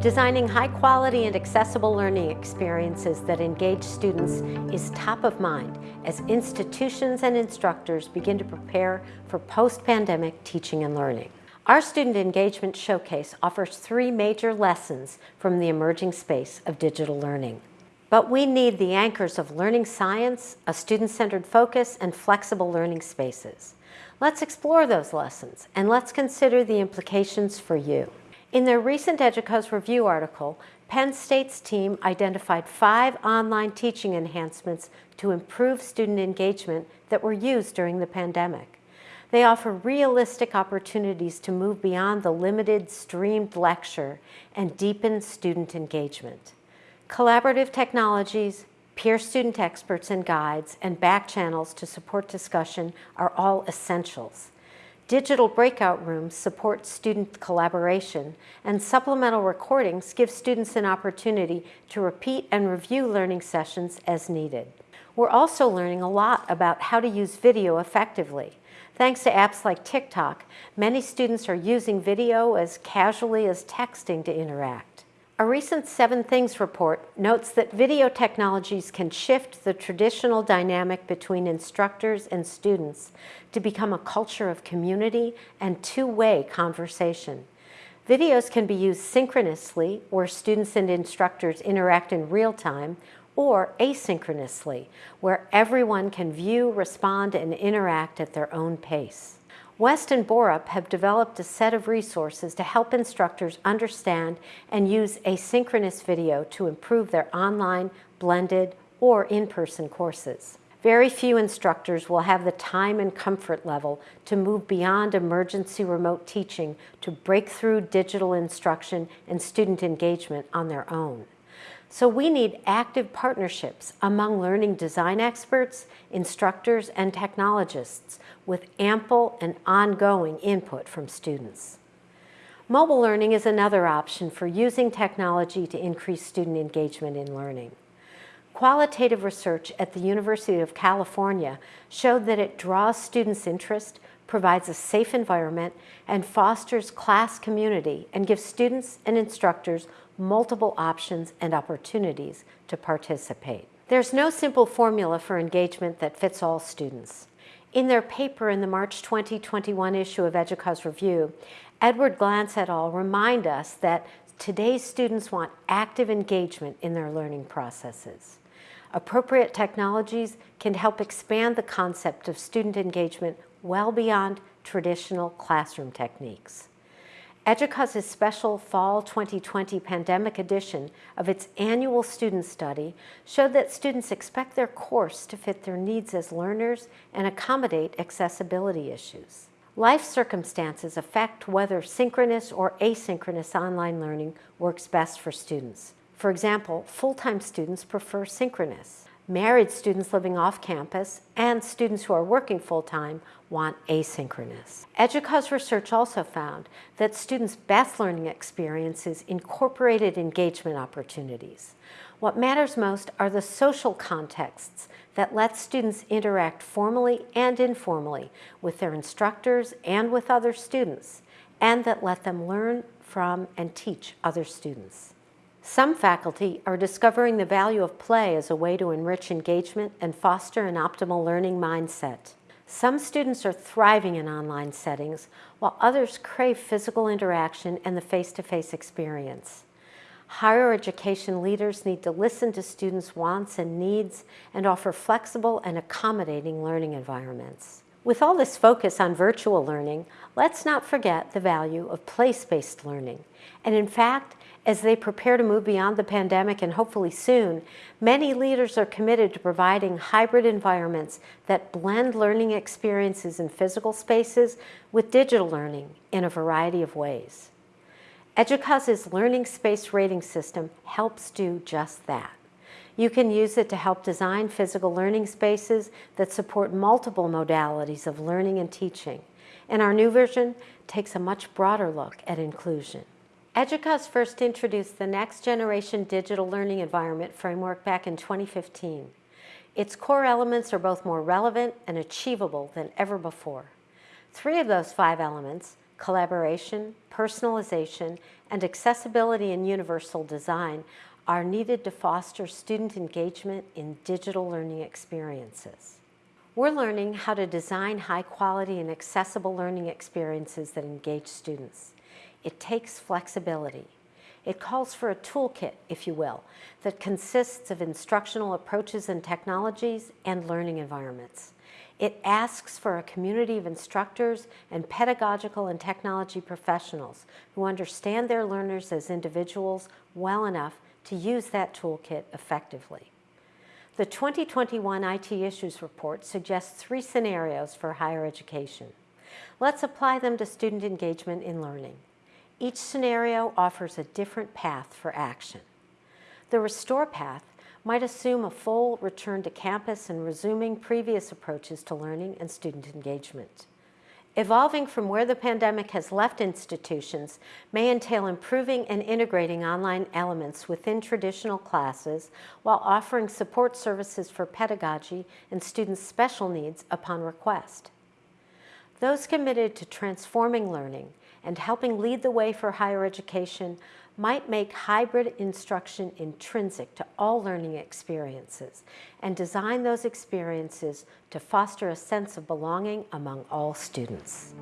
Designing high-quality and accessible learning experiences that engage students is top of mind as institutions and instructors begin to prepare for post-pandemic teaching and learning. Our Student Engagement Showcase offers three major lessons from the emerging space of digital learning. But we need the anchors of learning science, a student-centered focus, and flexible learning spaces. Let's explore those lessons and let's consider the implications for you. In their recent EDUCAUSE review article, Penn State's team identified five online teaching enhancements to improve student engagement that were used during the pandemic. They offer realistic opportunities to move beyond the limited streamed lecture and deepen student engagement. Collaborative technologies, peer student experts and guides, and back channels to support discussion are all essentials. Digital breakout rooms support student collaboration, and supplemental recordings give students an opportunity to repeat and review learning sessions as needed. We're also learning a lot about how to use video effectively. Thanks to apps like TikTok, many students are using video as casually as texting to interact. A recent Seven Things report notes that video technologies can shift the traditional dynamic between instructors and students to become a culture of community and two-way conversation. Videos can be used synchronously, where students and instructors interact in real time, or asynchronously, where everyone can view, respond, and interact at their own pace. West and Borup have developed a set of resources to help instructors understand and use asynchronous video to improve their online, blended, or in-person courses. Very few instructors will have the time and comfort level to move beyond emergency remote teaching to break through digital instruction and student engagement on their own. So we need active partnerships among learning design experts, instructors, and technologists with ample and ongoing input from students. Mobile learning is another option for using technology to increase student engagement in learning. Qualitative research at the University of California showed that it draws students' interest, provides a safe environment, and fosters class community and gives students and instructors multiple options and opportunities to participate. There's no simple formula for engagement that fits all students. In their paper in the March 2021 issue of EDUCAUSE Review, Edward Glantz et al. remind us that today's students want active engagement in their learning processes. Appropriate technologies can help expand the concept of student engagement well beyond traditional classroom techniques. EDUCAUSE's special Fall 2020 pandemic edition of its annual student study showed that students expect their course to fit their needs as learners and accommodate accessibility issues. Life circumstances affect whether synchronous or asynchronous online learning works best for students. For example, full-time students prefer synchronous. Married students living off campus and students who are working full-time want asynchronous. EDUCAUSE research also found that students' best learning experiences incorporated engagement opportunities. What matters most are the social contexts that let students interact formally and informally with their instructors and with other students, and that let them learn from and teach other students. Some faculty are discovering the value of play as a way to enrich engagement and foster an optimal learning mindset. Some students are thriving in online settings, while others crave physical interaction and the face-to-face -face experience. Higher education leaders need to listen to students' wants and needs and offer flexible and accommodating learning environments. With all this focus on virtual learning, let's not forget the value of place-based learning. And in fact, as they prepare to move beyond the pandemic and hopefully soon, many leaders are committed to providing hybrid environments that blend learning experiences in physical spaces with digital learning in a variety of ways. EDUCAUSE's Learning Space Rating System helps do just that. You can use it to help design physical learning spaces that support multiple modalities of learning and teaching. And our new version takes a much broader look at inclusion. EDUCAUSE first introduced the Next Generation Digital Learning Environment framework back in 2015. Its core elements are both more relevant and achievable than ever before. Three of those five elements, collaboration, personalization, and accessibility and universal design are needed to foster student engagement in digital learning experiences. We're learning how to design high quality and accessible learning experiences that engage students. It takes flexibility. It calls for a toolkit, if you will, that consists of instructional approaches and technologies and learning environments. It asks for a community of instructors and pedagogical and technology professionals who understand their learners as individuals well enough to use that toolkit effectively. The 2021 IT Issues Report suggests three scenarios for higher education. Let's apply them to student engagement in learning. Each scenario offers a different path for action. The Restore path might assume a full return to campus and resuming previous approaches to learning and student engagement. Evolving from where the pandemic has left institutions may entail improving and integrating online elements within traditional classes while offering support services for pedagogy and students' special needs upon request. Those committed to transforming learning and helping lead the way for higher education might make hybrid instruction intrinsic to all learning experiences and design those experiences to foster a sense of belonging among all students.